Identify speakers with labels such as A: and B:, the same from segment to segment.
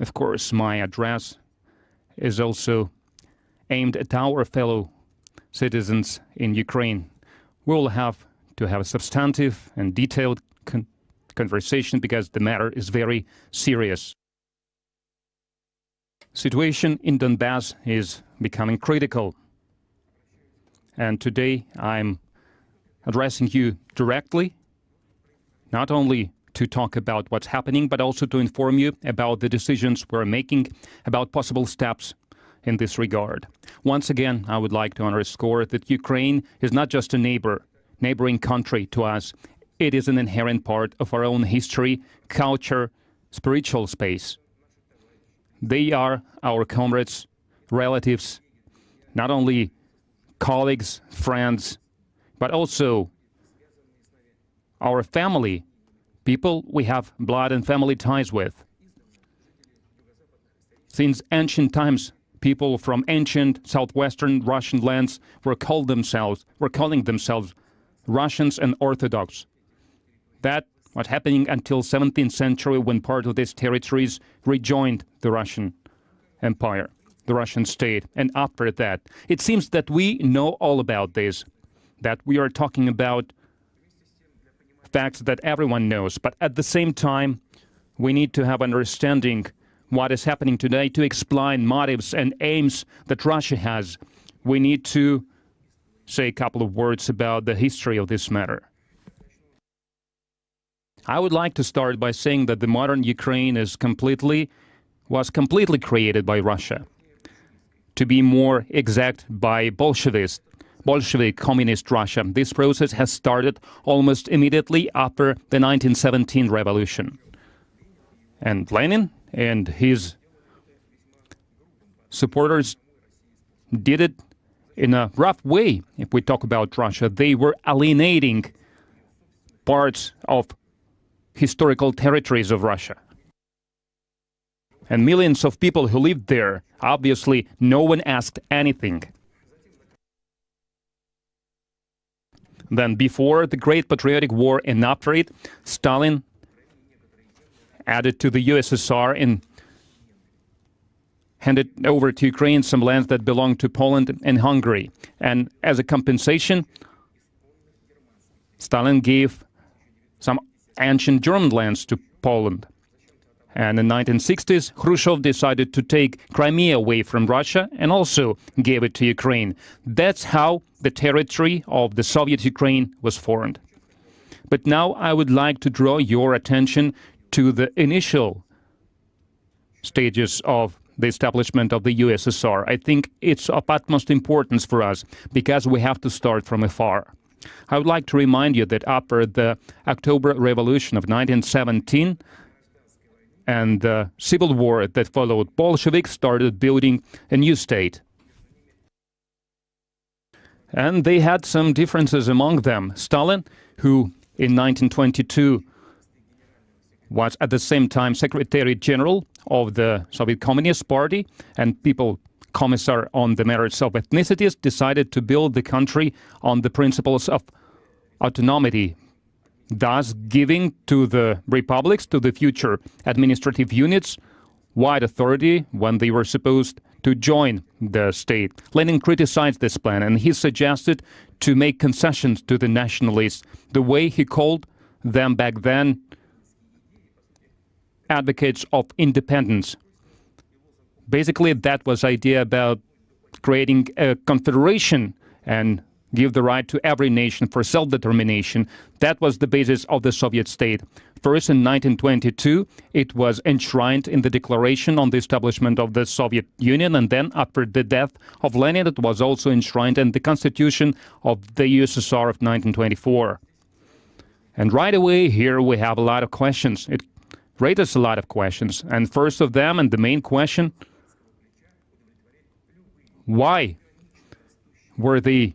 A: Of course, my address is also aimed at our fellow citizens in Ukraine. We will have to have a substantive and detailed con conversation because the matter is very serious. Situation in Donbass is becoming critical. And today I'm addressing you directly, not only to talk about what's happening, but also to inform you about the decisions we're making, about possible steps in this regard. Once again, I would like to underscore that Ukraine is not just a neighbor, neighboring country to us. It is an inherent part of our own history, culture, spiritual space. They are our comrades, relatives, not only colleagues, friends, but also our family people we have blood and family ties with. Since ancient times, people from ancient southwestern Russian lands were called themselves were calling themselves Russians and Orthodox. That was happening until 17th century when part of these territories rejoined the Russian Empire, the Russian state. And after that, it seems that we know all about this, that we are talking about facts that everyone knows. But at the same time, we need to have understanding what is happening today to explain motives and aims that Russia has. We need to say a couple of words about the history of this matter. I would like to start by saying that the modern Ukraine is completely was completely created by Russia. To be more exact, by Bolshevists Bolshevik Communist Russia. This process has started almost immediately after the 1917 revolution. And Lenin and his supporters did it in a rough way, if we talk about Russia. They were alienating parts of historical territories of Russia. And millions of people who lived there, obviously, no one asked anything. Then before the Great Patriotic War and after it, Stalin added to the USSR and handed over to Ukraine some lands that belonged to Poland and Hungary. And as a compensation, Stalin gave some ancient German lands to Poland. And in the 1960s, Khrushchev decided to take Crimea away from Russia and also gave it to Ukraine. That's how the territory of the Soviet Ukraine was formed. But now I would like to draw your attention to the initial stages of the establishment of the USSR. I think it's of utmost importance for us because we have to start from afar. I would like to remind you that after the October Revolution of 1917, and the civil war that followed, Bolsheviks started building a new state. And they had some differences among them. Stalin, who in 1922 was at the same time Secretary General of the Soviet Communist Party and people commissar on the merits of ethnicities, decided to build the country on the principles of autonomy, thus giving to the republics, to the future administrative units, wide authority when they were supposed to join the state. Lenin criticized this plan and he suggested to make concessions to the nationalists, the way he called them back then advocates of independence. Basically, that was idea about creating a confederation and give the right to every nation for self-determination. That was the basis of the Soviet state. First, in 1922, it was enshrined in the Declaration on the Establishment of the Soviet Union, and then after the death of Lenin, it was also enshrined in the Constitution of the USSR of 1924. And right away, here we have a lot of questions. It raises a lot of questions. And first of them, and the main question, why were the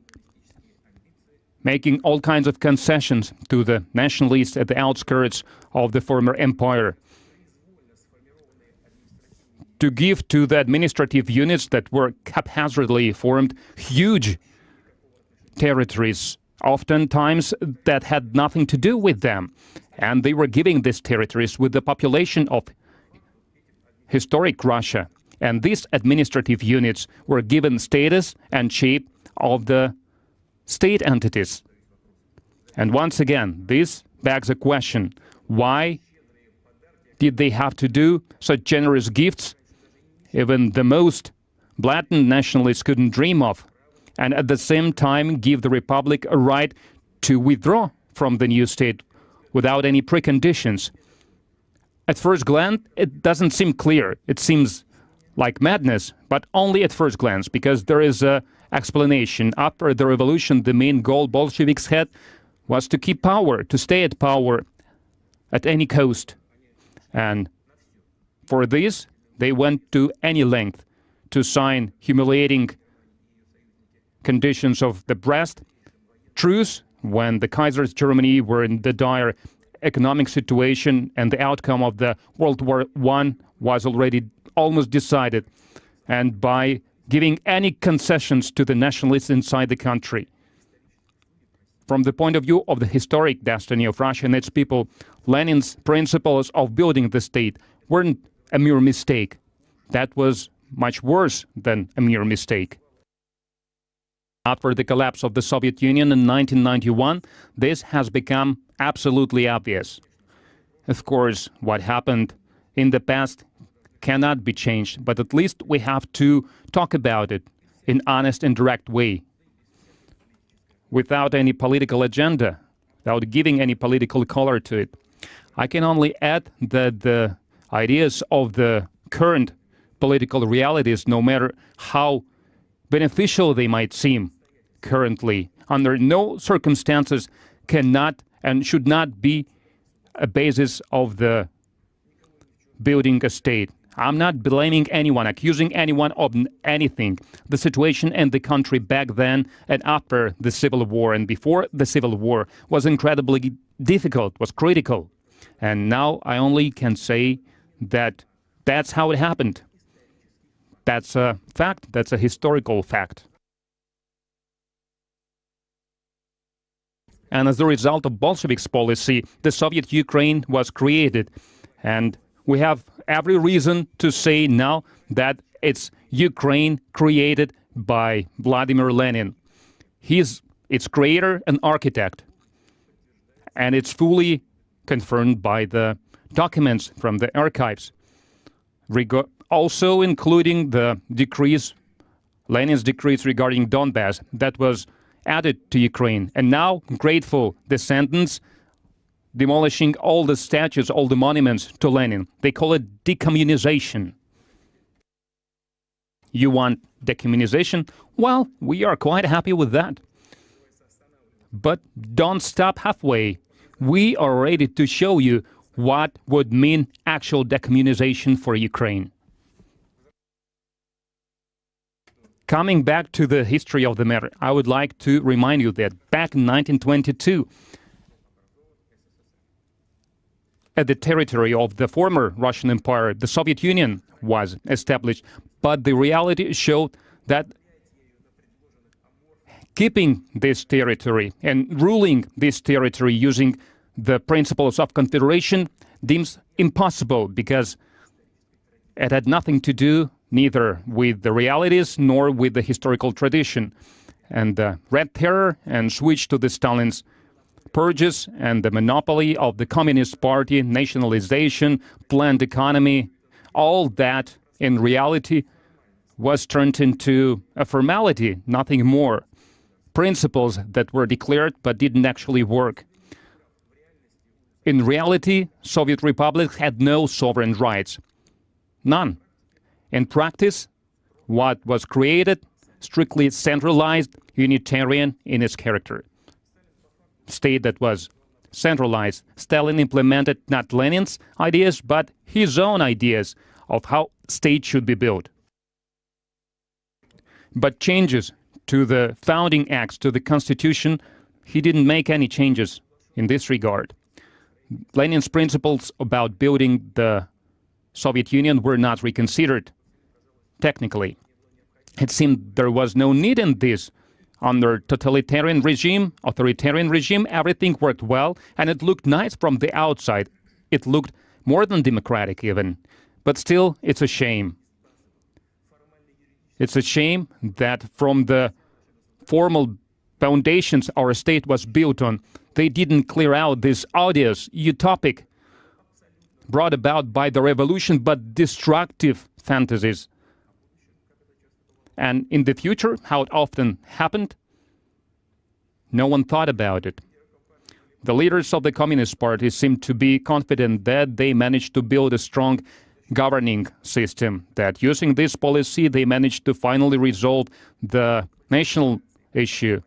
A: making all kinds of concessions to the nationalists at the outskirts of the former empire to give to the administrative units that were haphazardly formed huge territories, oftentimes that had nothing to do with them. And they were giving these territories with the population of historic Russia. And these administrative units were given status and shape of the state entities. And once again, this begs a question. Why did they have to do such generous gifts? Even the most blatant nationalists couldn't dream of. And at the same time give the Republic a right to withdraw from the new state without any preconditions. At first glance, it doesn't seem clear. It seems like madness, but only at first glance, because there is a explanation. After the revolution, the main goal Bolsheviks had was to keep power, to stay at power at any cost. And for this, they went to any length to sign humiliating conditions of the Brest truce when the Kaiser's Germany were in the dire economic situation and the outcome of the World War I was already almost decided. And by giving any concessions to the nationalists inside the country. From the point of view of the historic destiny of Russia and its people, Lenin's principles of building the state weren't a mere mistake. That was much worse than a mere mistake. After the collapse of the Soviet Union in 1991, this has become absolutely obvious. Of course, what happened in the past cannot be changed, but at least we have to talk about it in honest and direct way, without any political agenda, without giving any political color to it. I can only add that the ideas of the current political realities, no matter how beneficial they might seem currently, under no circumstances cannot and should not be a basis of the building a state. I'm not blaming anyone, accusing anyone of anything. The situation in the country back then and after the Civil War and before the Civil War was incredibly difficult, was critical. And now I only can say that that's how it happened. That's a fact, that's a historical fact. And as a result of Bolsheviks' policy, the Soviet Ukraine was created. And we have every reason to say now that it's Ukraine created by Vladimir Lenin. He's its creator and architect. And it's fully confirmed by the documents from the archives, also including the decrees, Lenin's decrees regarding Donbass that was added to Ukraine. And now grateful descendants demolishing all the statues, all the monuments to Lenin. They call it decommunization. You want decommunization? Well, we are quite happy with that. But don't stop halfway. We are ready to show you what would mean actual decommunization for Ukraine. Coming back to the history of the matter, I would like to remind you that back in 1922, at the territory of the former Russian Empire, the Soviet Union was established. But the reality showed that keeping this territory and ruling this territory using the principles of confederation deems impossible because it had nothing to do neither with the realities nor with the historical tradition. And the Red Terror and switch to the Stalin's purges and the monopoly of the Communist Party, nationalization, planned economy, all that in reality was turned into a formality, nothing more. Principles that were declared but didn't actually work. In reality, Soviet republics had no sovereign rights. None. In practice, what was created, strictly centralized, unitarian in its character state that was centralized. Stalin implemented not Lenin's ideas, but his own ideas of how state should be built. But changes to the founding acts, to the constitution, he didn't make any changes in this regard. Lenin's principles about building the Soviet Union were not reconsidered technically. It seemed there was no need in this under totalitarian regime, authoritarian regime, everything worked well and it looked nice from the outside. It looked more than democratic even. But still, it's a shame. It's a shame that from the formal foundations our state was built on, they didn't clear out this odious, utopic, brought about by the revolution, but destructive fantasies. And in the future, how it often happened, no one thought about it. The leaders of the Communist Party seemed to be confident that they managed to build a strong governing system, that using this policy they managed to finally resolve the national issue.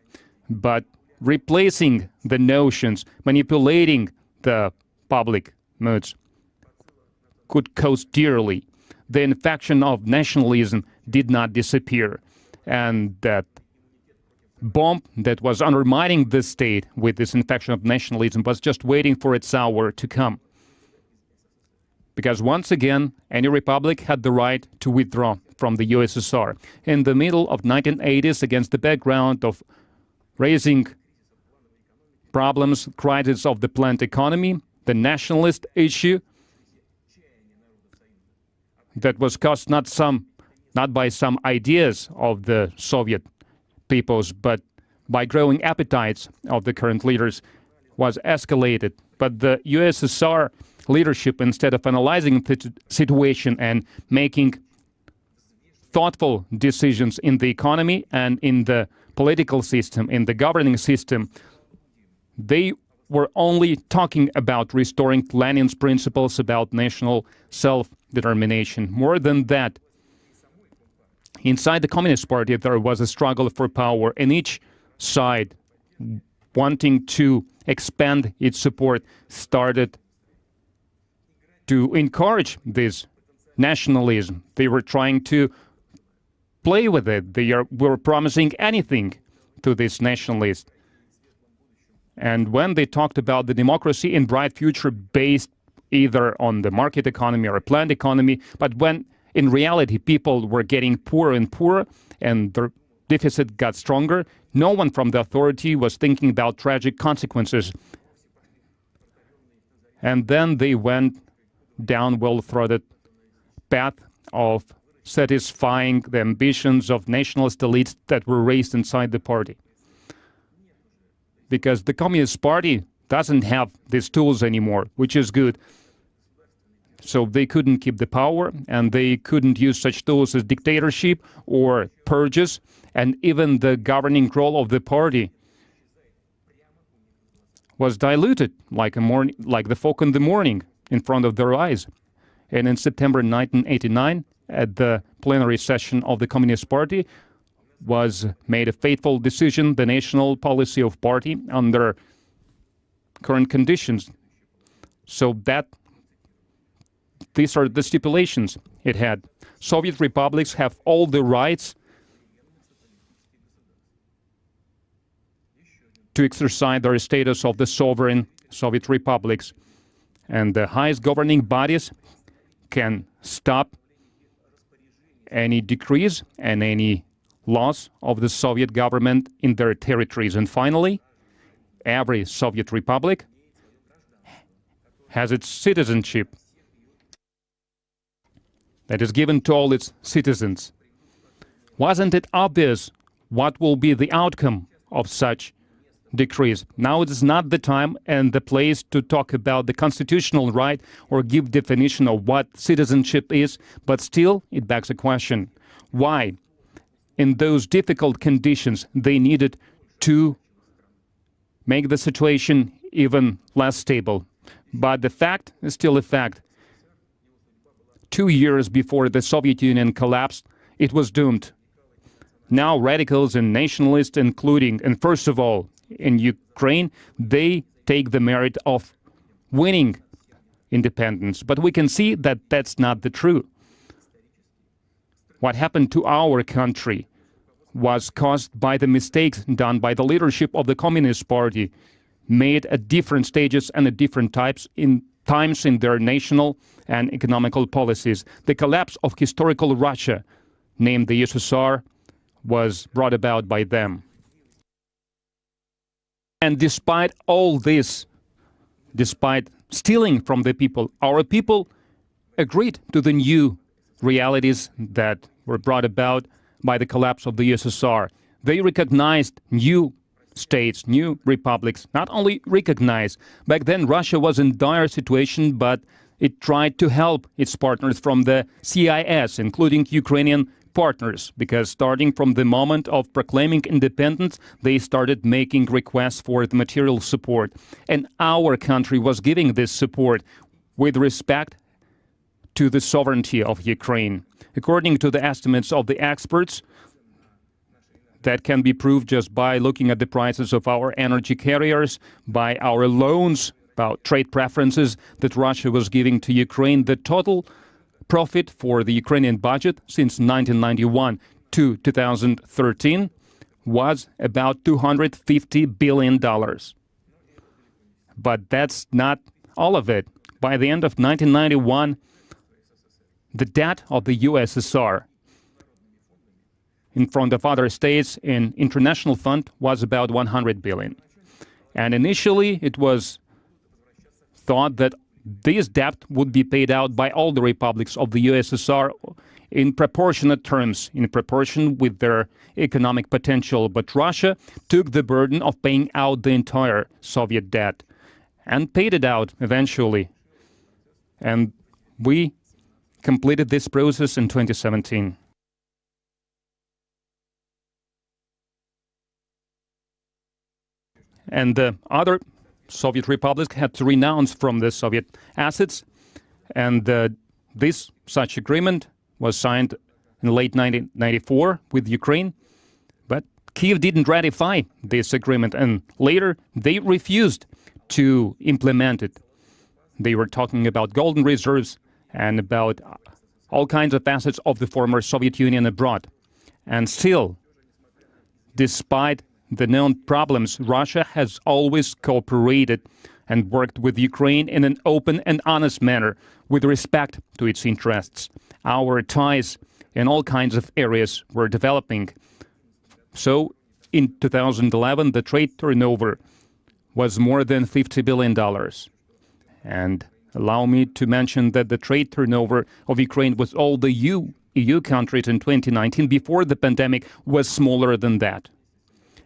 A: But replacing the notions, manipulating the public moods could cost dearly. The infection of nationalism did not disappear, and that bomb that was undermining the state with this infection of nationalism was just waiting for its hour to come. Because once again, any republic had the right to withdraw from the USSR. In the middle of 1980s, against the background of raising problems, crisis of the planned economy, the nationalist issue that was caused not some not by some ideas of the Soviet peoples, but by growing appetites of the current leaders, was escalated. But the USSR leadership, instead of analyzing the situation and making thoughtful decisions in the economy and in the political system, in the governing system, they were only talking about restoring Lenin's principles about national self-determination. More than that, inside the Communist Party, there was a struggle for power, and each side, wanting to expand its support, started to encourage this nationalism. They were trying to play with it. They are, were promising anything to these nationalists. And when they talked about the democracy in bright future based either on the market economy or a planned economy, but when in reality people were getting poorer and poorer and their deficit got stronger, no one from the authority was thinking about tragic consequences. And then they went down well-throated path of satisfying the ambitions of nationalist elites that were raised inside the party because the Communist Party doesn't have these tools anymore, which is good. So they couldn't keep the power and they couldn't use such tools as dictatorship or purges and even the governing role of the party was diluted like a morning, like the fog in the morning in front of their eyes. And in September 1989, at the plenary session of the Communist Party, was made a fateful decision, the national policy of party under current conditions. So that these are the stipulations it had. Soviet republics have all the rights to exercise their status of the sovereign Soviet republics. And the highest governing bodies can stop any decrees and any loss of the Soviet government in their territories. And finally, every Soviet republic has its citizenship that is given to all its citizens. Wasn't it obvious what will be the outcome of such decrees? Now it is not the time and the place to talk about the constitutional right or give definition of what citizenship is, but still it begs a question. Why? in those difficult conditions, they needed to make the situation even less stable. But the fact is still a fact. Two years before the Soviet Union collapsed, it was doomed. Now radicals and nationalists, including, and first of all, in Ukraine, they take the merit of winning independence. But we can see that that's not the truth what happened to our country was caused by the mistakes done by the leadership of the Communist Party, made at different stages and at different types in times in their national and economical policies. The collapse of historical Russia, named the USSR, was brought about by them. And despite all this, despite stealing from the people, our people agreed to the new realities that were brought about by the collapse of the USSR. They recognized new states, new republics, not only recognized. Back then, Russia was in dire situation, but it tried to help its partners from the CIS, including Ukrainian partners, because starting from the moment of proclaiming independence, they started making requests for the material support. And our country was giving this support with respect to the sovereignty of Ukraine. According to the estimates of the experts, that can be proved just by looking at the prices of our energy carriers, by our loans, about trade preferences that Russia was giving to Ukraine. The total profit for the Ukrainian budget since 1991 to 2013 was about $250 billion. But that's not all of it. By the end of 1991, the debt of the USSR in front of other states in international fund was about 100 billion. And initially it was thought that this debt would be paid out by all the republics of the USSR in proportionate terms, in proportion with their economic potential. But Russia took the burden of paying out the entire Soviet debt and paid it out eventually. And we completed this process in 2017. And the other Soviet republics had to renounce from the Soviet assets. And uh, this such agreement was signed in late 1994 with Ukraine. But Kiev didn't ratify this agreement, and later they refused to implement it. They were talking about golden reserves and about all kinds of assets of the former Soviet Union abroad. And still, despite the known problems, Russia has always cooperated and worked with Ukraine in an open and honest manner with respect to its interests. Our ties in all kinds of areas were developing. So in 2011, the trade turnover was more than $50 billion. And allow me to mention that the trade turnover of Ukraine with all the EU, EU countries in 2019 before the pandemic was smaller than that.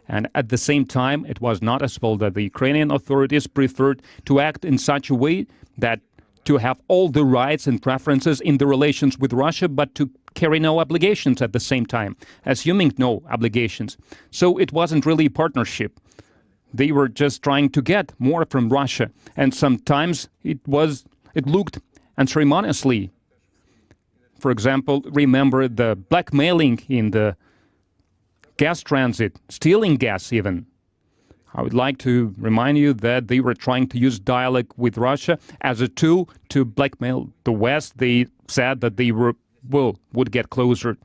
A: And at the same time, it was not noticeable that the Ukrainian authorities preferred to act in such a way that to have all the rights and preferences in the relations with Russia, but to carry no obligations at the same time, assuming no obligations. So it wasn't really a partnership. They were just trying to get more from Russia, and sometimes it was it looked unceremoniously. For example, remember the blackmailing in the gas transit, stealing gas even. I would like to remind you that they were trying to use dialogue with Russia as a tool to blackmail the West. They said that they were well would get closer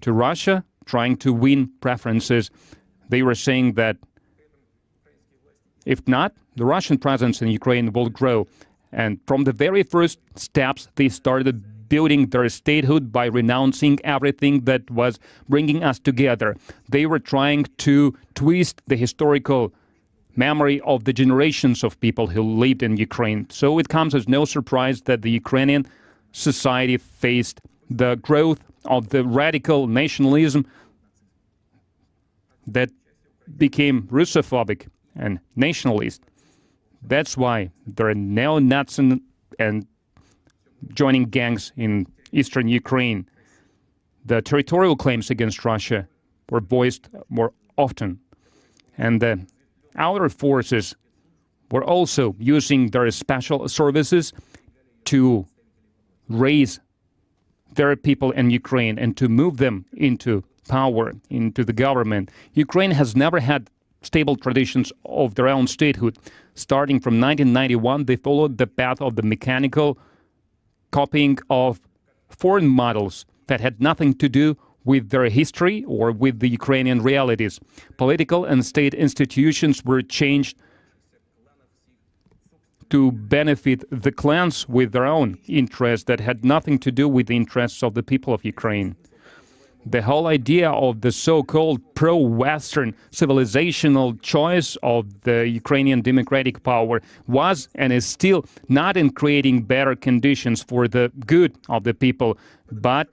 A: to Russia, trying to win preferences. They were saying that if not, the Russian presence in Ukraine will grow. And from the very first steps, they started building their statehood by renouncing everything that was bringing us together. They were trying to twist the historical memory of the generations of people who lived in Ukraine. So it comes as no surprise that the Ukrainian society faced the growth of the radical nationalism that became Russophobic and nationalist. That's why there are neo-Nazis and joining gangs in eastern Ukraine. The territorial claims against Russia were voiced more often. And the outer forces were also using their special services to raise their people in Ukraine and to move them into power, into the government. Ukraine has never had stable traditions of their own statehood. Starting from 1991, they followed the path of the mechanical copying of foreign models that had nothing to do with their history or with the Ukrainian realities. Political and state institutions were changed to benefit the clans with their own interests that had nothing to do with the interests of the people of Ukraine. The whole idea of the so-called pro-Western civilizational choice of the Ukrainian democratic power was and is still not in creating better conditions for the good of the people, but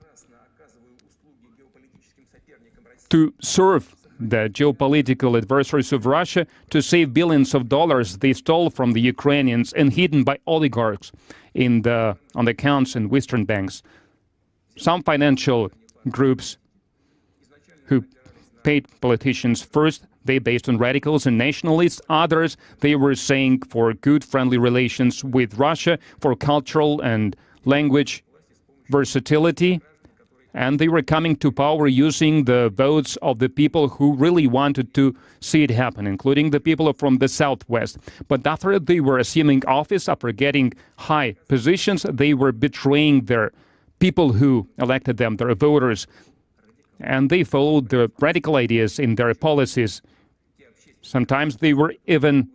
A: to serve the geopolitical adversaries of Russia to save billions of dollars they stole from the Ukrainians and hidden by oligarchs in the on the accounts in Western banks. Some financial groups who paid politicians first, they based on radicals and nationalists. Others, they were saying for good friendly relations with Russia, for cultural and language versatility. And they were coming to power using the votes of the people who really wanted to see it happen, including the people from the Southwest. But after they were assuming office, after getting high positions, they were betraying their people who elected them, their voters and they followed the radical ideas in their policies. Sometimes they were even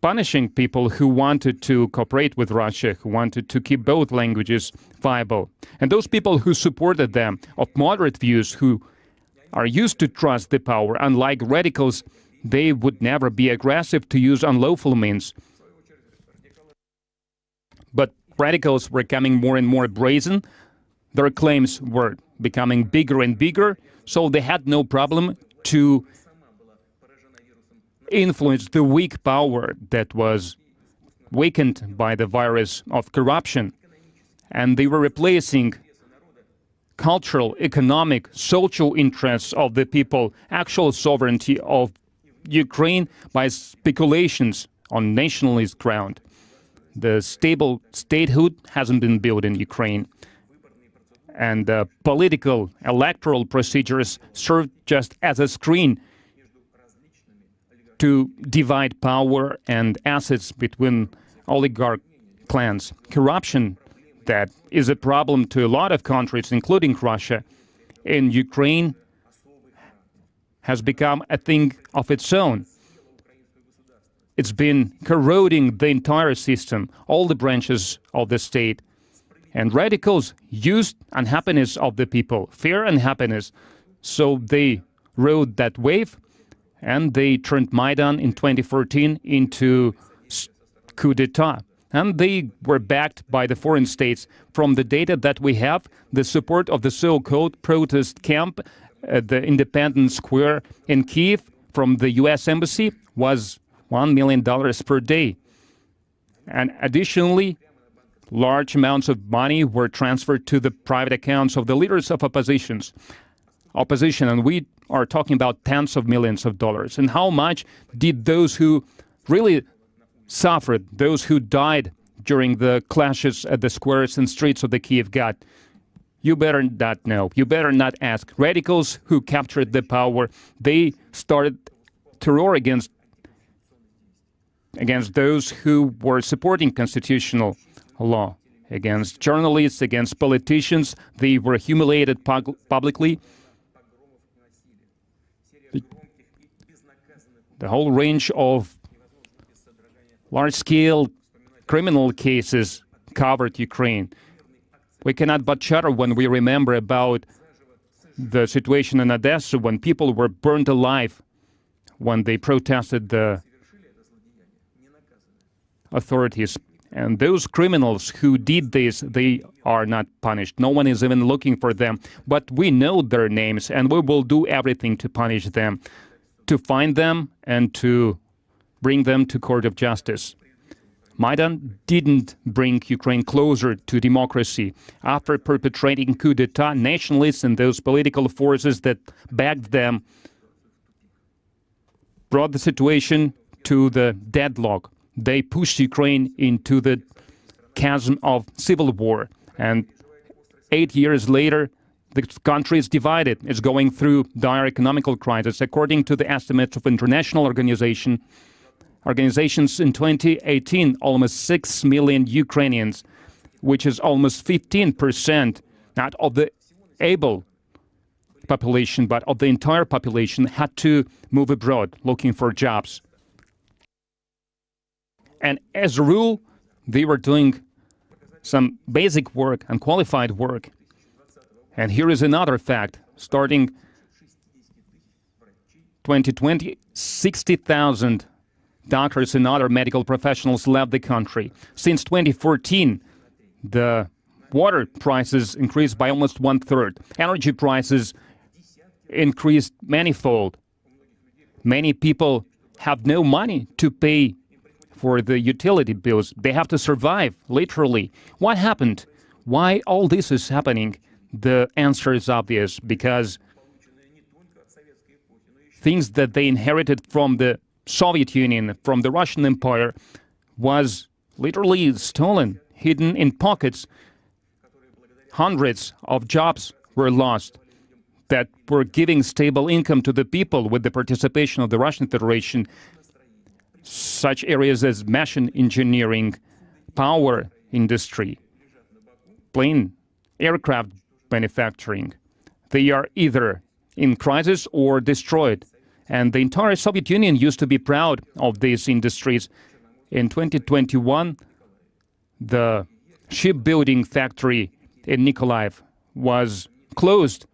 A: punishing people who wanted to cooperate with Russia, who wanted to keep both languages viable. And those people who supported them, of moderate views, who are used to trust the power, unlike radicals, they would never be aggressive to use unlawful means. But radicals were becoming more and more brazen, their claims were becoming bigger and bigger, so they had no problem to influence the weak power that was weakened by the virus of corruption. And they were replacing cultural, economic, social interests of the people, actual sovereignty of Ukraine by speculations on nationalist ground. The stable statehood hasn't been built in Ukraine and uh, political electoral procedures served just as a screen to divide power and assets between oligarch clans. Corruption that is a problem to a lot of countries, including Russia, in Ukraine has become a thing of its own. It's been corroding the entire system, all the branches of the state, and radicals used unhappiness of the people, fear and happiness. So they rode that wave and they turned Maidan in 2014 into coup d'etat. And they were backed by the foreign states. From the data that we have, the support of the so-called protest camp at the Independence Square in Kiev from the U.S. Embassy was $1 million per day. And additionally, large amounts of money were transferred to the private accounts of the leaders of oppositions, opposition, and we are talking about tens of millions of dollars. And how much did those who really suffered, those who died during the clashes at the squares and streets of the Kiev got? You better not know. You better not ask. Radicals who captured the power, they started terror against against those who were supporting constitutional law against journalists, against politicians. They were humiliated pub publicly. The, the whole range of large-scale criminal cases covered Ukraine. We cannot but shudder when we remember about the situation in Odessa when people were burned alive when they protested the authorities and those criminals who did this, they are not punished. No one is even looking for them. But we know their names, and we will do everything to punish them, to find them, and to bring them to court of justice. Maidan didn't bring Ukraine closer to democracy. After perpetrating coup d'etat, nationalists and those political forces that backed them brought the situation to the deadlock they pushed Ukraine into the chasm of civil war. And eight years later, the country is divided. It's going through dire economical crisis. According to the estimates of international organization, organizations in 2018, almost 6 million Ukrainians, which is almost 15%, not of the able population, but of the entire population, had to move abroad looking for jobs. And as a rule, they were doing some basic work, unqualified work. And here is another fact. Starting 2020, 60,000 doctors and other medical professionals left the country. Since 2014, the water prices increased by almost one third. Energy prices increased manifold. Many people have no money to pay for the utility bills. They have to survive, literally. What happened? Why all this is happening? The answer is obvious because things that they inherited from the Soviet Union, from the Russian Empire, was literally stolen, hidden in pockets. Hundreds of jobs were lost that were giving stable income to the people with the participation of the Russian Federation. Such areas as machine engineering, power industry, plane aircraft manufacturing. They are either in crisis or destroyed. And the entire Soviet Union used to be proud of these industries. In 2021, the shipbuilding factory in Nikolaev was closed.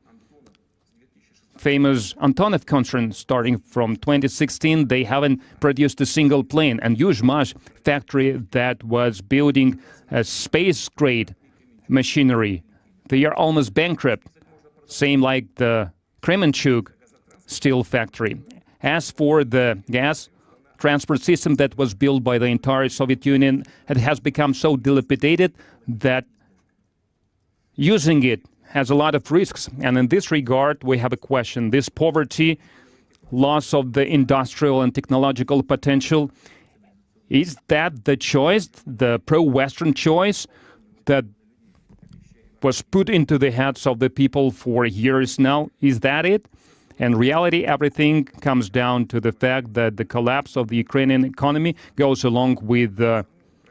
A: Famous Antonov concern starting from 2016, they haven't produced a single plane. And Yuzhmash factory that was building a space-grade machinery they are almost bankrupt, same like the Kremenchuk steel factory. As for the gas transport system that was built by the entire Soviet Union, it has become so dilapidated that using it has a lot of risks. And in this regard, we have a question. This poverty, loss of the industrial and technological potential, is that the choice, the pro-Western choice that was put into the heads of the people for years now. Is that it? In reality, everything comes down to the fact that the collapse of the Ukrainian economy goes along with uh,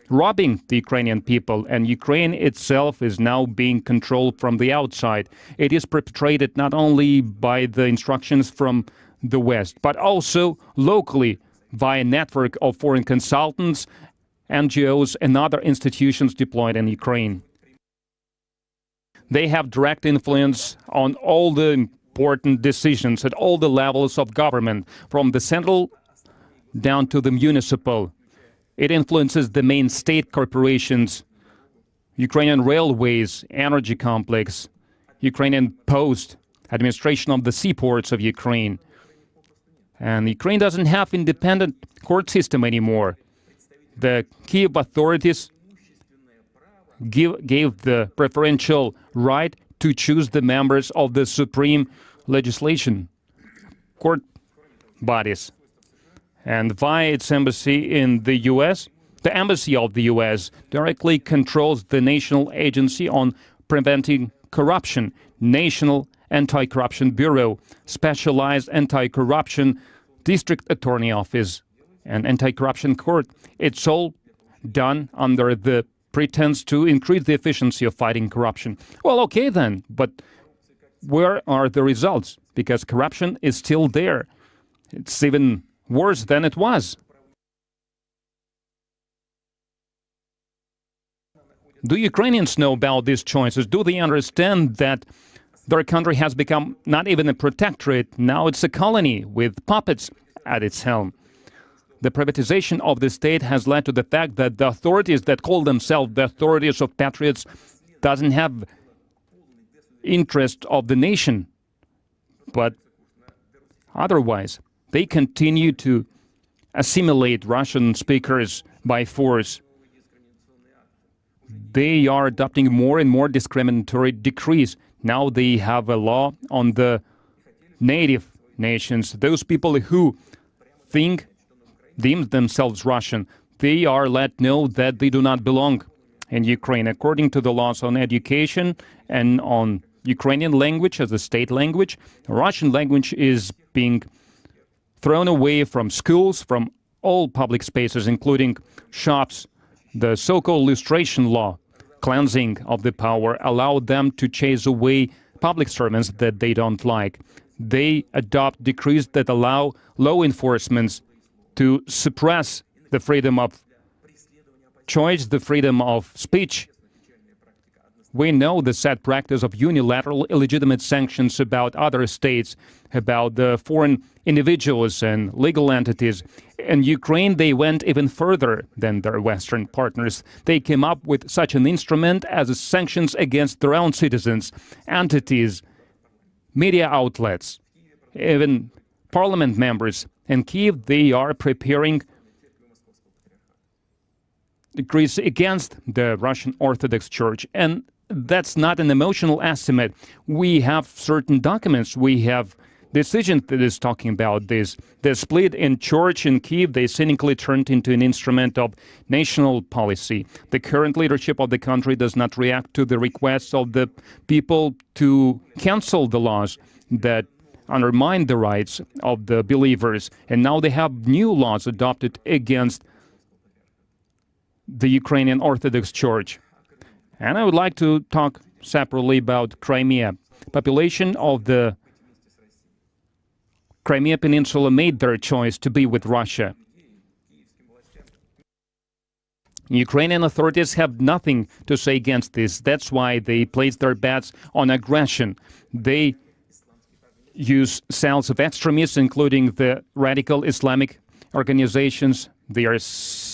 A: robbing the Ukrainian people, and Ukraine itself is now being controlled from the outside. It is perpetrated not only by the instructions from the West, but also locally via a network of foreign consultants, NGOs, and other institutions deployed in Ukraine. They have direct influence on all the important decisions at all the levels of government, from the central down to the municipal. It influences the main state corporations, Ukrainian railways, energy complex, Ukrainian post, administration of the seaports of Ukraine. And Ukraine doesn't have independent court system anymore. The Kiev authorities give, gave the preferential right to choose the members of the supreme legislation court bodies. And via its embassy in the U.S., the embassy of the U.S. directly controls the National Agency on Preventing Corruption, National Anti-Corruption Bureau, Specialized Anti-Corruption District Attorney Office, and Anti-Corruption Court. It's all done under the pretense to increase the efficiency of fighting corruption. Well, okay then, but where are the results? Because corruption is still there. It's even worse than it was. Do Ukrainians know about these choices? Do they understand that their country has become not even a protectorate, now it's a colony with puppets at its helm? The privatization of the state has led to the fact that the authorities that call themselves the authorities of patriots doesn't have interest of the nation, but otherwise they continue to assimilate Russian speakers by force. They are adopting more and more discriminatory decrees. Now they have a law on the native nations, those people who think deem themselves Russian, they are let know that they do not belong in Ukraine. According to the laws on education and on Ukrainian language as a state language, Russian language is being thrown away from schools, from all public spaces, including shops. The so-called lustration law, cleansing of the power, allowed them to chase away public servants that they don't like. They adopt decrees that allow law enforcement to suppress the freedom of choice, the freedom of speech. We know the sad practice of unilateral illegitimate sanctions about other states, about the foreign individuals and legal entities. In Ukraine, they went even further than their Western partners. They came up with such an instrument as sanctions against their own citizens, entities, media outlets, even parliament members. In Kiev, they are preparing decrees against the Russian Orthodox Church. And that's not an emotional estimate. We have certain documents. We have decision that is talking about this. The split in church in Kiev, they cynically turned into an instrument of national policy. The current leadership of the country does not react to the requests of the people to cancel the laws that undermine the rights of the believers. And now they have new laws adopted against the Ukrainian Orthodox Church. And I would like to talk separately about Crimea. Population of the Crimea Peninsula made their choice to be with Russia. Ukrainian authorities have nothing to say against this. That's why they place their bets on aggression. They use cells of extremists, including the radical Islamic organizations. They are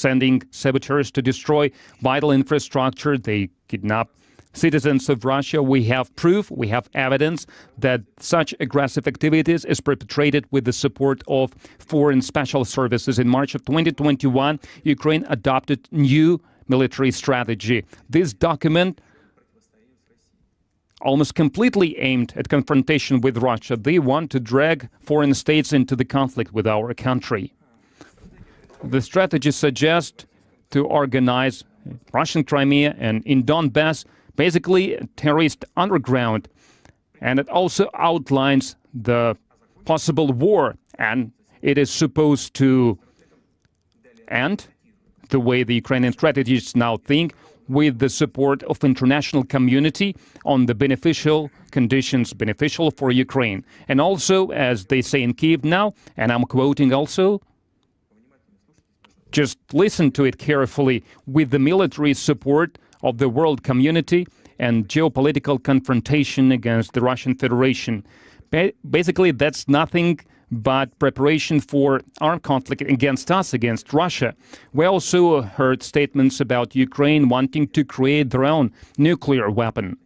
A: sending saboteurs to destroy vital infrastructure. They kidnap citizens of Russia. We have proof, we have evidence that such aggressive activities is perpetrated with the support of foreign special services. In March of 2021, Ukraine adopted new military strategy. This document almost completely aimed at confrontation with Russia. They want to drag foreign states into the conflict with our country. The strategy suggests to organize Russian Crimea and in Donbass, basically terrorist underground. And it also outlines the possible war, and it is supposed to end the way the Ukrainian strategists now think with the support of international community on the beneficial conditions beneficial for Ukraine. And also, as they say in Kiev now, and I'm quoting also, just listen to it carefully with the military support of the world community and geopolitical confrontation against the Russian Federation. Ba basically, that's nothing but preparation for armed conflict against us, against Russia. We also heard statements about Ukraine wanting to create their own nuclear weapon.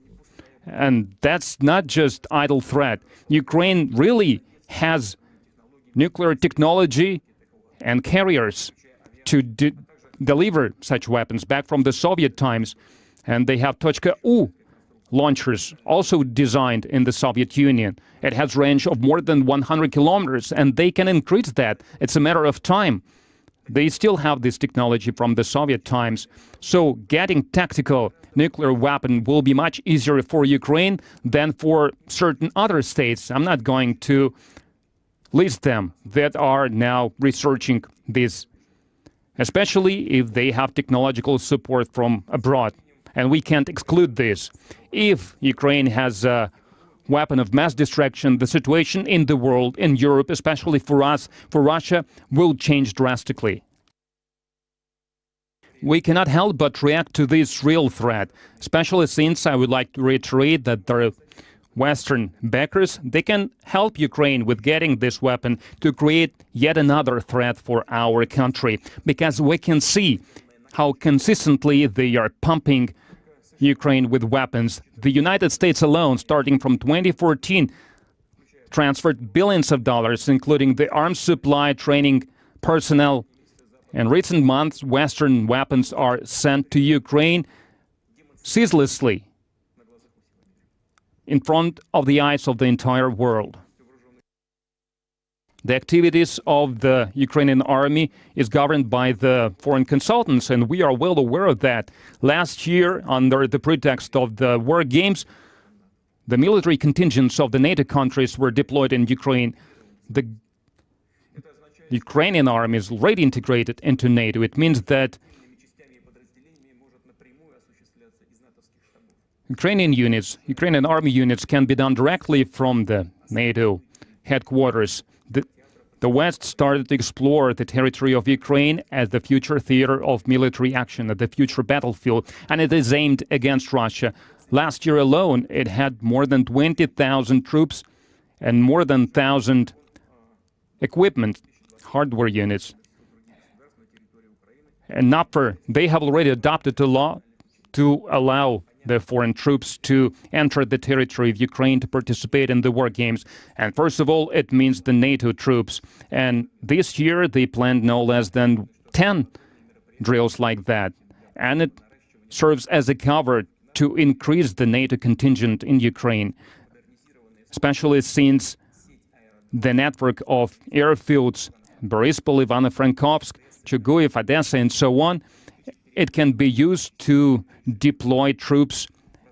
A: And that's not just idle threat. Ukraine really has nuclear technology and carriers to de deliver such weapons back from the Soviet times. And they have Tochka-U launchers, also designed in the Soviet Union. It has range of more than 100 kilometers, and they can increase that. It's a matter of time. They still have this technology from the Soviet times. So getting tactical nuclear weapon will be much easier for Ukraine than for certain other states. I'm not going to list them that are now researching this especially if they have technological support from abroad. And we can't exclude this. If Ukraine has a weapon of mass destruction, the situation in the world, in Europe, especially for us, for Russia, will change drastically. We cannot help but react to this real threat, especially since I would like to reiterate that there Western backers, they can help Ukraine with getting this weapon to create yet another threat for our country, because we can see how consistently they are pumping Ukraine with weapons. The United States alone, starting from 2014, transferred billions of dollars, including the arms supply, training, personnel. In recent months, Western weapons are sent to Ukraine ceaselessly in front of the eyes of the entire world. The activities of the Ukrainian army is governed by the foreign consultants, and we are well aware of that. Last year, under the pretext of the war games, the military contingents of the NATO countries were deployed in Ukraine. The Ukrainian army is already integrated into NATO. It means that Ukrainian units, Ukrainian army units can be done directly from the NATO headquarters. The, the West started to explore the territory of Ukraine as the future theater of military action, as the future battlefield, and it is aimed against Russia. Last year alone, it had more than 20,000 troops and more than 1,000 equipment, hardware units. And NAVFOR, they have already adopted a law to allow the foreign troops to enter the territory of Ukraine to participate in the war games. And first of all, it means the NATO troops. And this year, they planned no less than 10 drills like that. And it serves as a cover to increase the NATO contingent in Ukraine, especially since the network of airfields, Borispol, Ivano-Frankovsk, Chuguyev, Odessa, and so on, it can be used to deploy troops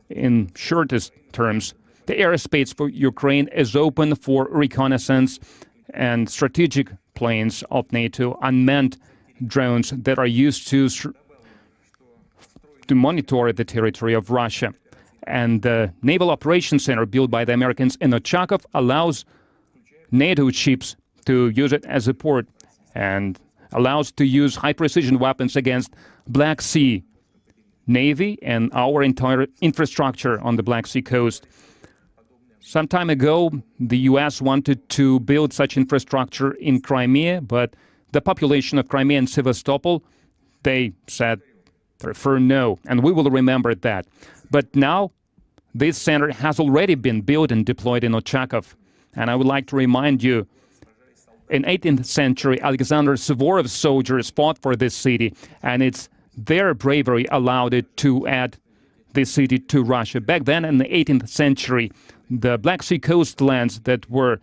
A: in shortest terms. The airspace for Ukraine is open for reconnaissance and strategic planes of NATO, unmanned drones that are used to to monitor the territory of Russia. And the Naval Operations Center built by the Americans in Ochakov allows NATO ships to use it as a port and allows to use high-precision weapons against Black Sea Navy and our entire infrastructure on the Black Sea coast. Some time ago, the U.S. wanted to build such infrastructure in Crimea, but the population of Crimea and Sevastopol, they said prefer no, and we will remember that. But now, this center has already been built and deployed in Ochakov. And I would like to remind you, in 18th century, Alexander Suvorov's soldiers fought for this city, and it's their bravery allowed it to add this city to Russia. Back then, in the 18th century, the Black Sea coastlands that were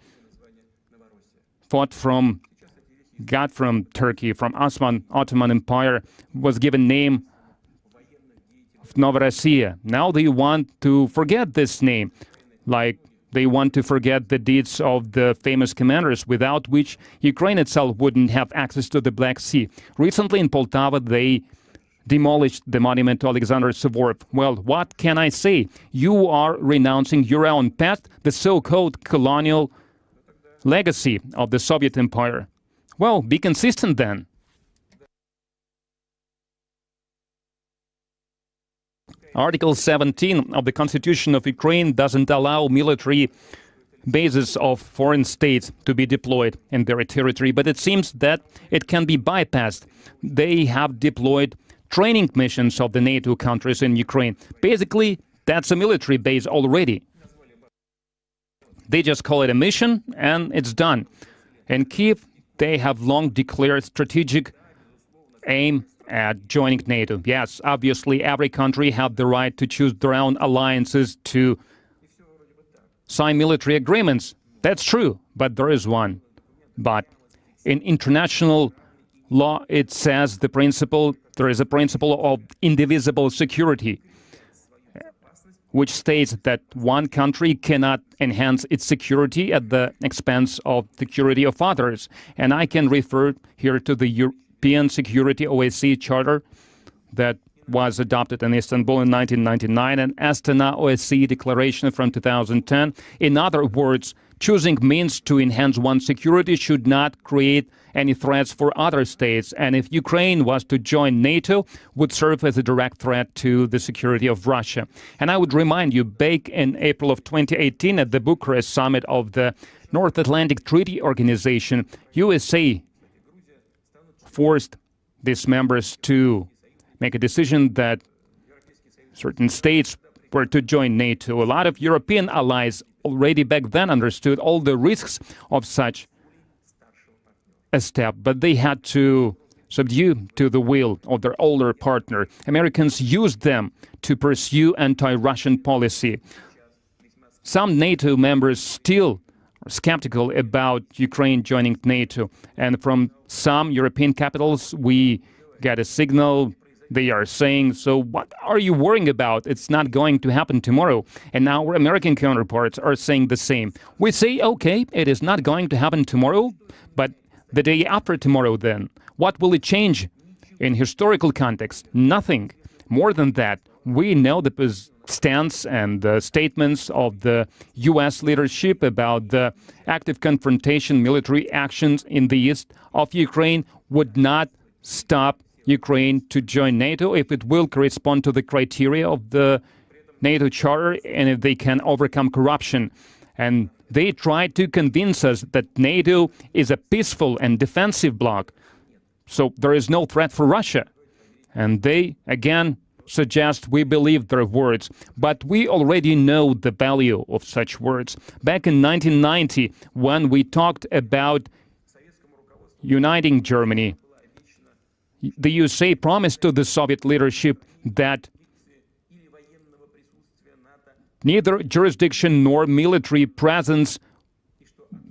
A: fought from, got from Turkey, from Osman Ottoman Empire, was given name of Novorossiya. Now they want to forget this name, like they want to forget the deeds of the famous commanders, without which Ukraine itself wouldn't have access to the Black Sea. Recently in Poltava, they demolished the monument to Alexander Suvorov. Well, what can I say? You are renouncing your own past, the so-called colonial legacy of the Soviet Empire. Well, be consistent then. Article 17 of the Constitution of Ukraine doesn't allow military bases of foreign states to be deployed in their territory, but it seems that it can be bypassed. They have deployed training missions of the NATO countries in Ukraine. Basically, that's a military base already. They just call it a mission, and it's done. In Kiev, they have long declared strategic aim at joining NATO. Yes, obviously, every country had the right to choose their own alliances to sign military agreements. That's true, but there is one. But in international law, it says the principle, there is a principle of indivisible security, which states that one country cannot enhance its security at the expense of security of others. And I can refer here to the European Security OSCE Charter that was adopted in Istanbul in 1999 and Astana OSCE Declaration from 2010. In other words, choosing means to enhance one's security should not create any threats for other states. And if Ukraine was to join NATO, would serve as a direct threat to the security of Russia. And I would remind you, back in April of 2018 at the Bucharest summit of the North Atlantic Treaty Organization, USA forced these members to make a decision that certain states were to join NATO. A lot of European allies already back then understood all the risks of such a step, but they had to subdue to the will of their older partner. Americans used them to pursue anti-Russian policy. Some NATO members still are skeptical about Ukraine joining NATO. And from some European capitals, we get a signal. They are saying, so what are you worrying about? It's not going to happen tomorrow. And now our American counterparts are saying the same. We say, okay, it is not going to happen tomorrow, but the day after tomorrow then, what will it change? In historical context, nothing. More than that, we know the stance and the statements of the U.S. leadership about the active confrontation military actions in the east of Ukraine would not stop Ukraine to join NATO if it will correspond to the criteria of the NATO charter and if they can overcome corruption. And they try to convince us that NATO is a peaceful and defensive bloc. So there is no threat for Russia. And they, again, suggest we believe their words, but we already know the value of such words. Back in 1990, when we talked about uniting Germany, the USA promised to the Soviet leadership that neither jurisdiction nor military presence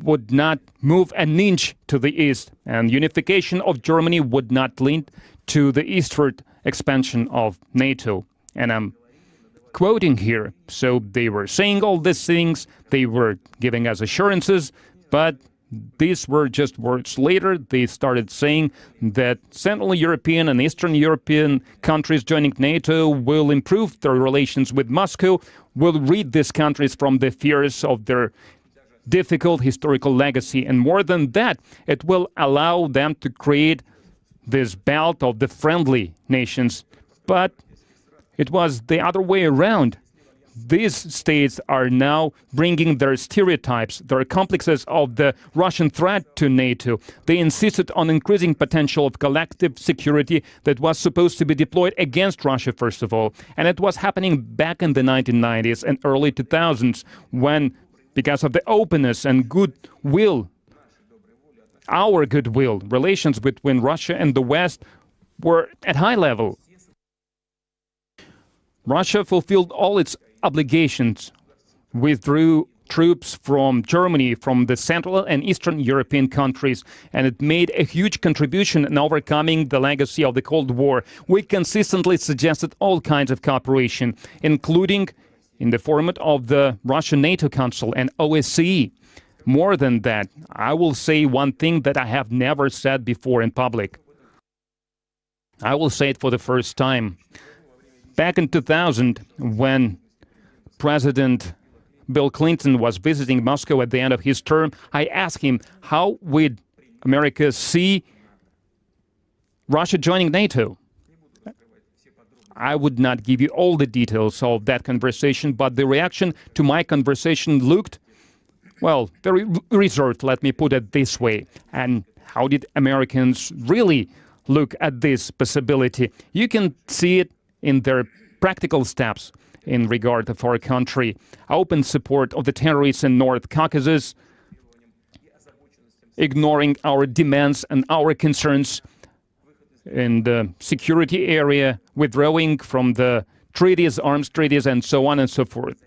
A: would not move an inch to the east, and unification of Germany would not lead to the eastward expansion of NATO. And I'm quoting here. So they were saying all these things, they were giving us assurances, but these were just words later. They started saying that Central European and Eastern European countries joining NATO will improve their relations with Moscow, will rid these countries from the fears of their difficult historical legacy. And more than that, it will allow them to create this belt of the friendly nations. But it was the other way around. These states are now bringing their stereotypes, their complexes of the Russian threat to NATO. They insisted on increasing potential of collective security that was supposed to be deployed against Russia, first of all. And it was happening back in the 1990s and early 2000s when, because of the openness and goodwill our goodwill, relations between Russia and the West were at high level. Russia fulfilled all its obligations, withdrew troops from Germany, from the Central and Eastern European countries, and it made a huge contribution in overcoming the legacy of the Cold War. We consistently suggested all kinds of cooperation, including in the format of the Russian NATO Council and OSCE. More than that, I will say one thing that I have never said before in public. I will say it for the first time. Back in 2000, when President Bill Clinton was visiting Moscow at the end of his term, I asked him how would America see Russia joining NATO. I would not give you all the details of that conversation, but the reaction to my conversation looked well, very reserved, let me put it this way. And how did Americans really look at this possibility? You can see it in their practical steps in regard of our country. Open support of the terrorists in North Caucasus, ignoring our demands and our concerns in the security area, withdrawing from the treaties, arms treaties, and so on and so forth.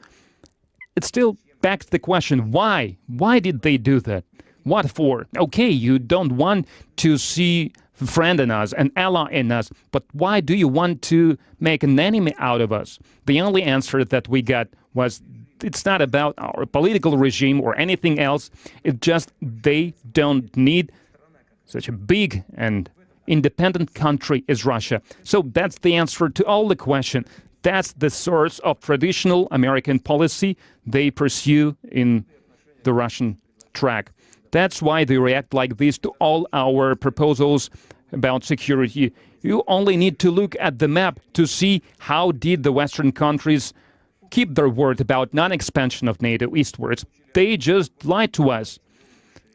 A: It still begs the question, why? Why did they do that? What for? Okay, you don't want to see friend in us, an ally in us, but why do you want to make an enemy out of us? The only answer that we got was it's not about our political regime or anything else. It's just they don't need such a big and independent country as Russia. So that's the answer to all the question. That's the source of traditional American policy they pursue in the Russian track. That's why they react like this to all our proposals about security. You only need to look at the map to see how did the Western countries keep their word about non-expansion of NATO eastwards. They just lied to us.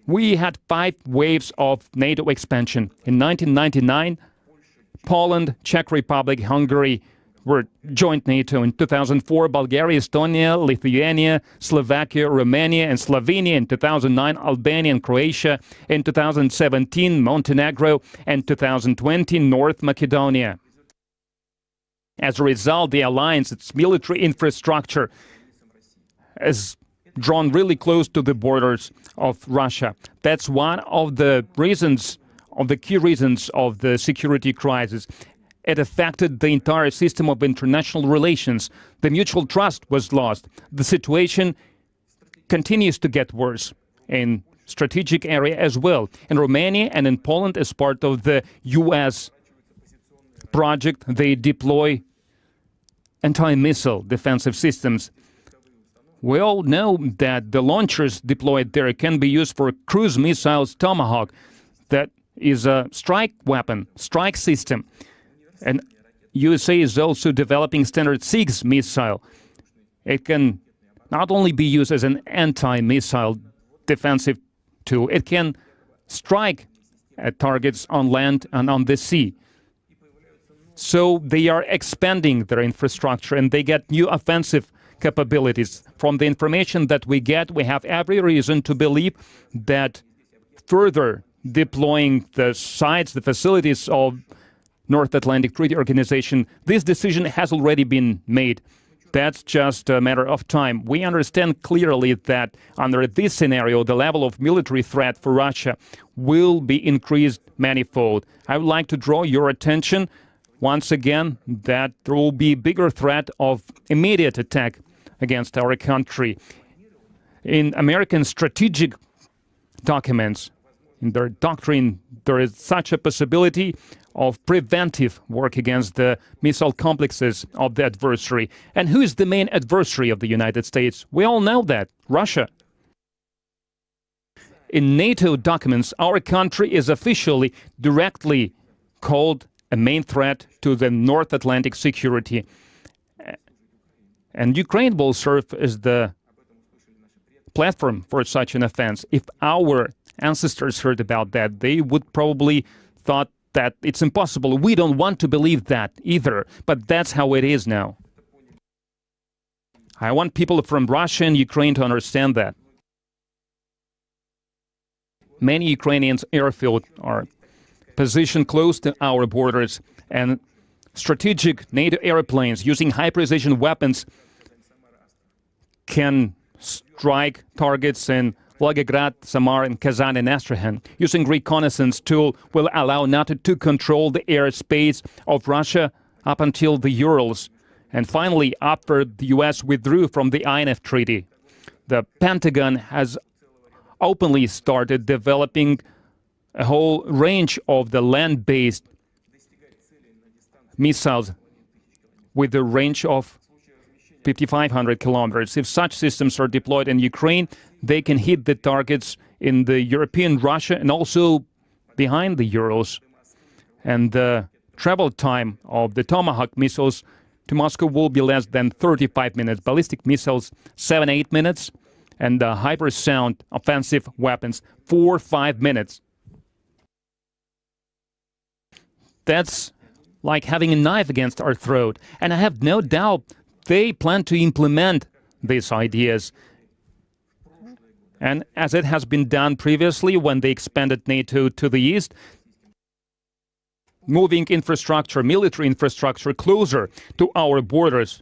A: We had five waves of NATO expansion. In 1999, Poland, Czech Republic, Hungary, were joined NATO in 2004, Bulgaria, Estonia, Lithuania, Slovakia, Romania, and Slovenia in 2009, Albania and Croatia in 2017, Montenegro, and 2020, North Macedonia. As a result, the alliance, its military infrastructure, has drawn really close to the borders of Russia. That's one of the reasons, of the key reasons of the security crisis. It affected the entire system of international relations. The mutual trust was lost. The situation continues to get worse in strategic area as well. In Romania and in Poland, as part of the U.S. project, they deploy anti-missile defensive systems. We all know that the launchers deployed there can be used for cruise missiles Tomahawk. That is a strike weapon, strike system. And USA is also developing Standard 6 missile. It can not only be used as an anti-missile defensive tool, it can strike at targets on land and on the sea. So they are expanding their infrastructure and they get new offensive capabilities. From the information that we get, we have every reason to believe that further deploying the sites, the facilities of North Atlantic Treaty Organization, this decision has already been made. That's just a matter of time. We understand clearly that under this scenario, the level of military threat for Russia will be increased manifold. I would like to draw your attention once again that there will be bigger threat of immediate attack against our country. In American strategic documents, in their doctrine, there is such a possibility of preventive work against the missile complexes of the adversary. And who is the main adversary of the United States? We all know that Russia. In NATO documents, our country is officially directly called a main threat to the North Atlantic security. And Ukraine will serve as the platform for such an offense. If our ancestors heard about that, they would probably thought that it's impossible. We don't want to believe that either, but that's how it is now. I want people from Russia and Ukraine to understand that. Many Ukrainians airfields are positioned close to our borders and strategic NATO airplanes using high-precision weapons can strike targets in Volgograd, Samara, and Kazan and Astrakhan. Using reconnaissance tool will allow NATO to control the airspace of Russia up until the Urals. And finally, after the U.S. withdrew from the INF Treaty, the Pentagon has openly started developing a whole range of the land-based missiles with a range of 5,500 kilometers. If such systems are deployed in Ukraine, they can hit the targets in the European Russia and also behind the Urals. And the travel time of the Tomahawk missiles to Moscow will be less than 35 minutes. Ballistic missiles, 7-8 minutes. And uh, the hypersonic offensive weapons, 4-5 minutes. That's like having a knife against our throat. And I have no doubt they plan to implement these ideas. And as it has been done previously when they expanded NATO to the east, moving infrastructure, military infrastructure closer to our borders,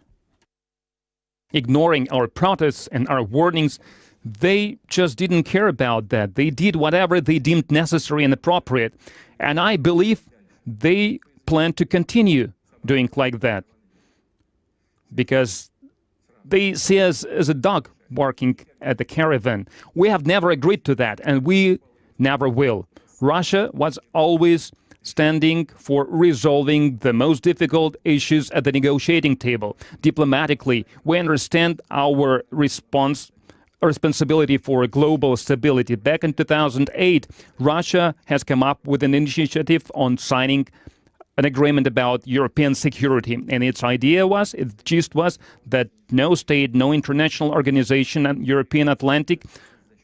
A: ignoring our protests and our warnings, they just didn't care about that. They did whatever they deemed necessary and appropriate. And I believe they plan to continue doing like that because they see us as a dog barking at the caravan. We have never agreed to that, and we never will. Russia was always standing for resolving the most difficult issues at the negotiating table. Diplomatically, we understand our response responsibility for global stability. Back in 2008, Russia has come up with an initiative on signing an agreement about European security. And its idea was, its gist was, that no state, no international organization and European Atlantic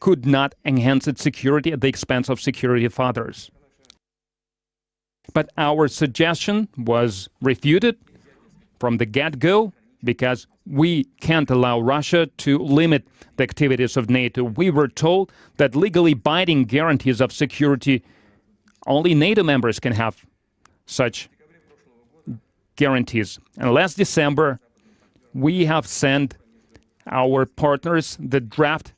A: could not enhance its security at the expense of security of others. But our suggestion was refuted from the get-go because we can't allow Russia to limit the activities of NATO. We were told that legally binding guarantees of security only NATO members can have such guarantees. And last December, we have sent our partners the draft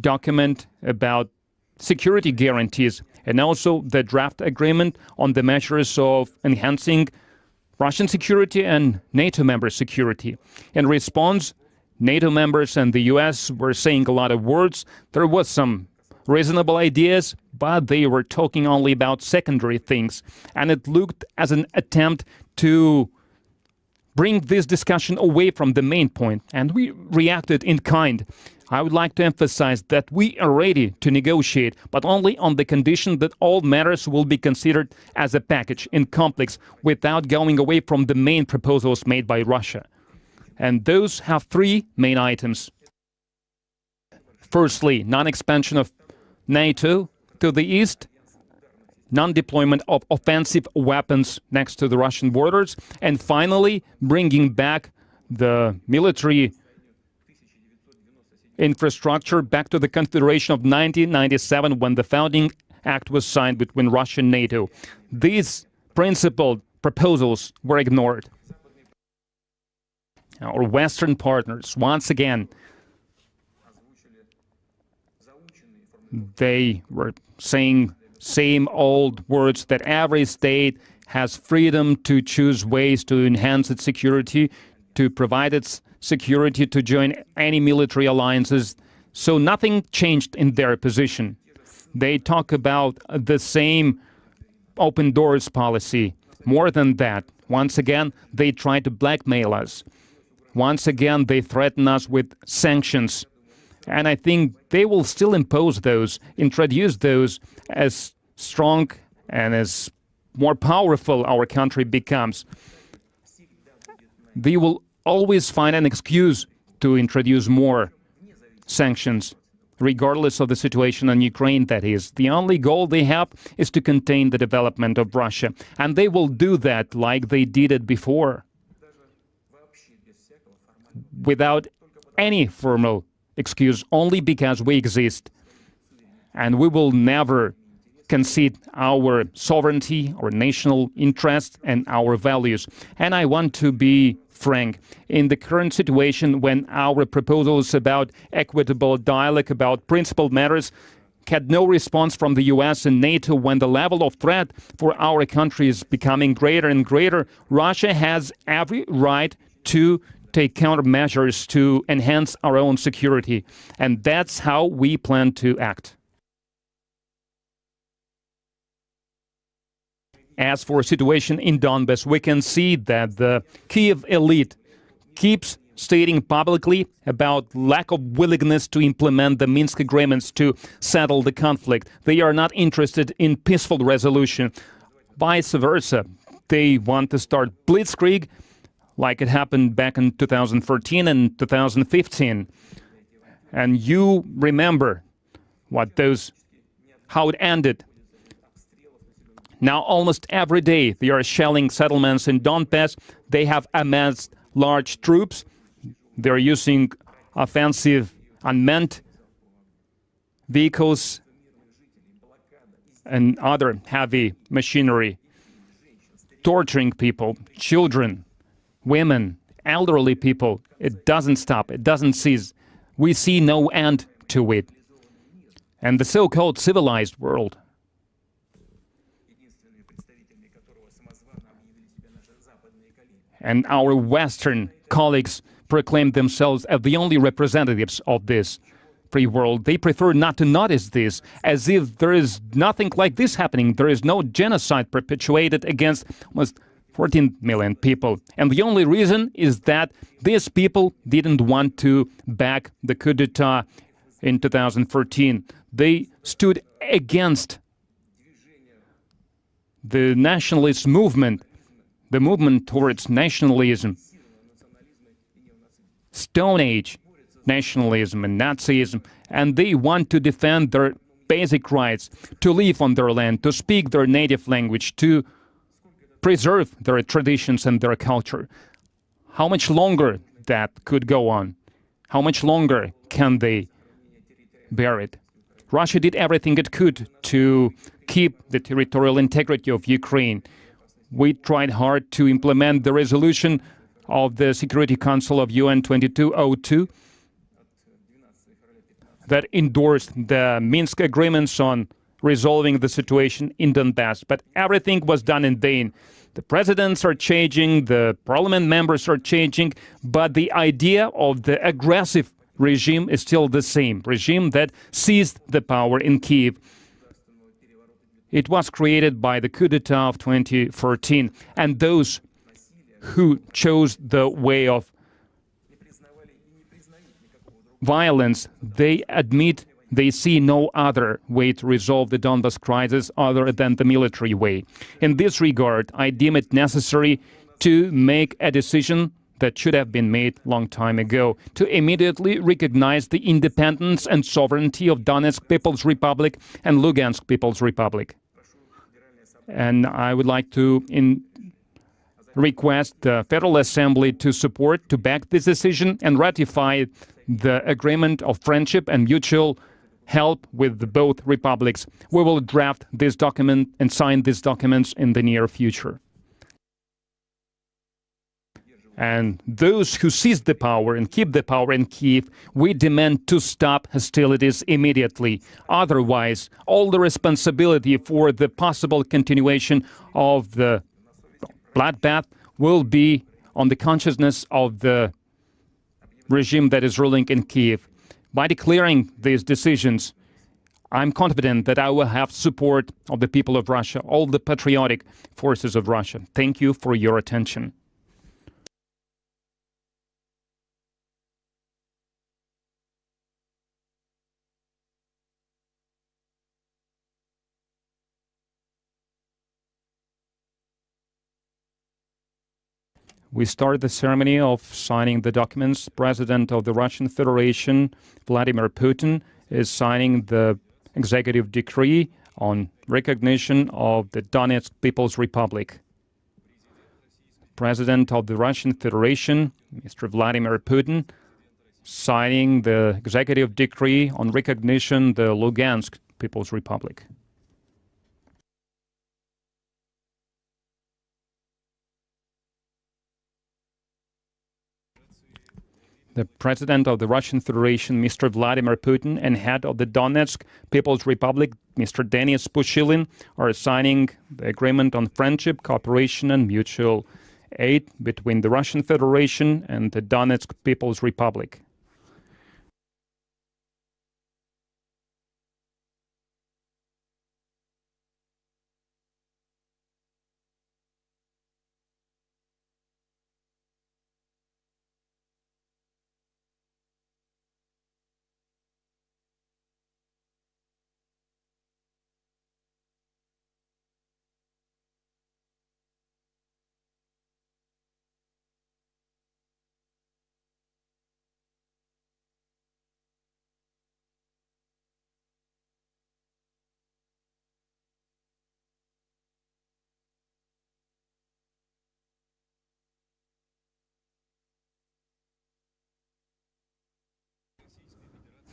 A: document about security guarantees and also the draft agreement on the measures of enhancing Russian security and NATO member security. In response, NATO members and the US were saying a lot of words. There was some reasonable ideas, but they were talking only about secondary things. And it looked as an attempt to bring this discussion away from the main point, and we reacted in kind. I would like to emphasize that we are ready to negotiate, but only on the condition that all matters will be considered as a package in complex without going away from the main proposals made by Russia. And those have three main items. Firstly, non-expansion of NATO to the east, non-deployment of offensive weapons next to the Russian borders, and finally, bringing back the military infrastructure back to the Confederation of 1997 when the founding act was signed between Russia and NATO. These principled proposals were ignored. Our Western partners, once again, they were saying same old words that every state has freedom to choose ways to enhance its security, to provide its security, to join any military alliances. So nothing changed in their position. They talk about the same open doors policy. More than that, once again, they try to blackmail us. Once again, they threaten us with sanctions. And I think they will still impose those, introduce those as strong and as more powerful our country becomes. They will always find an excuse to introduce more sanctions, regardless of the situation in Ukraine, that is. The only goal they have is to contain the development of Russia. And they will do that like they did it before, without any formal excuse, only because we exist. And we will never concede our sovereignty, our national interest, and our values. And I want to be frank. In the current situation, when our proposals about equitable dialogue about principled matters had no response from the US and NATO when the level of threat for our country is becoming greater and greater, Russia has every right to take countermeasures to enhance our own security. And that's how we plan to act. As for situation in Donbass, we can see that the Kiev elite keeps stating publicly about lack of willingness to implement the Minsk agreements to settle the conflict. They are not interested in peaceful resolution. Vice versa, they want to start blitzkrieg like it happened back in 2014 and 2015. And you remember what those how it ended now, almost every day, they are shelling settlements in Donbass. They have amassed large troops. They're using offensive unmanned vehicles and other heavy machinery, torturing people, children, women, elderly people. It doesn't stop. It doesn't cease. We see no end to it. And the so-called civilized world and our Western colleagues proclaim themselves as the only representatives of this free world. They prefer not to notice this, as if there is nothing like this happening. There is no genocide perpetuated against almost 14 million people. And the only reason is that these people didn't want to back the coup d'etat in 2014. They stood against the nationalist movement the movement towards nationalism, Stone Age nationalism and Nazism, and they want to defend their basic rights to live on their land, to speak their native language, to preserve their traditions and their culture. How much longer that could go on? How much longer can they bear it? Russia did everything it could to keep the territorial integrity of Ukraine we tried hard to implement the resolution of the Security Council of UN 2202 that endorsed the Minsk agreements on resolving the situation in Donbass. But everything was done in vain. The presidents are changing, the parliament members are changing, but the idea of the aggressive regime is still the same regime that seized the power in Kiev. It was created by the coup d'etat of 2014, and those who chose the way of violence, they admit they see no other way to resolve the Donbas crisis other than the military way. In this regard, I deem it necessary to make a decision that should have been made long time ago to immediately recognize the independence and sovereignty of Donetsk People's Republic and Lugansk People's Republic. And I would like to request the Federal Assembly to support, to back this decision and ratify the agreement of friendship and mutual help with both republics. We will draft this document and sign these documents in the near future. And those who seize the power and keep the power in Kiev, we demand to stop hostilities immediately. Otherwise, all the responsibility for the possible continuation of the bloodbath will be on the consciousness of the regime that is ruling in Kiev. By declaring these decisions, I'm confident that I will have support of the people of Russia, all the patriotic forces of Russia. Thank you for your attention. We start the ceremony of signing the documents. President of the Russian Federation, Vladimir Putin, is signing the executive decree on recognition of the Donetsk People's Republic. President of the Russian Federation, Mr. Vladimir Putin, signing the executive decree on recognition of the Lugansk People's Republic. The President of the Russian Federation, Mr. Vladimir Putin, and head of the Donetsk People's Republic, Mr. Denis Pushilin, are signing the agreement on friendship, cooperation, and mutual aid between the Russian Federation and the Donetsk People's Republic.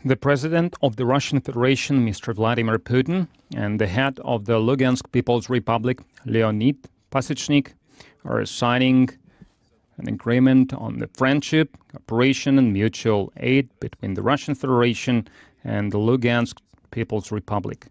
A: The President of the Russian Federation, Mr. Vladimir Putin, and the head of the Lugansk People's Republic, Leonid Pasechnik, are signing an agreement on the friendship, cooperation, and mutual aid between the Russian Federation and the Lugansk People's Republic.